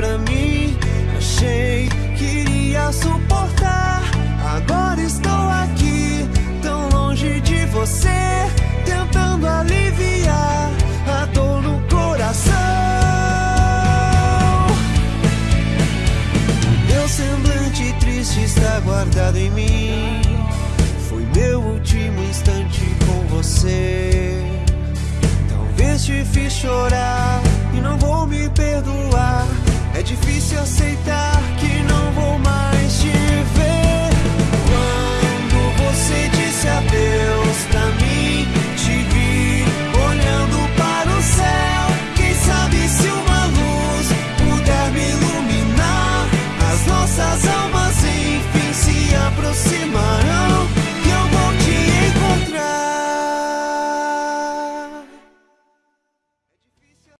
pra mim. Achei que iria suportar. Agora estou aqui, tão longe de você, tentando aliviar a dor no coração. Meu semblante triste está guardado em mim. Foi meu último instante com você. Talvez te fiz chorar